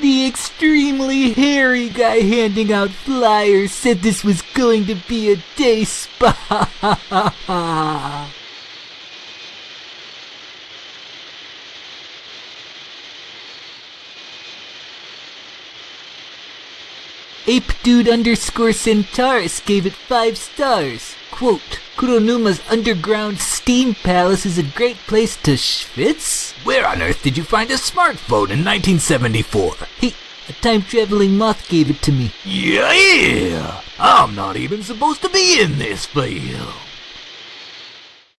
The extremely hairy guy handing out flyers said this was going to be a day spa. Ape Dude underscore Centaurus gave it five stars. Quote, Kuronuma's underground steam palace is a great place to schwitz? Where on earth did you find a smartphone in 1974? He, a time-traveling moth gave it to me. Yeah, I'm not even supposed to be in this field.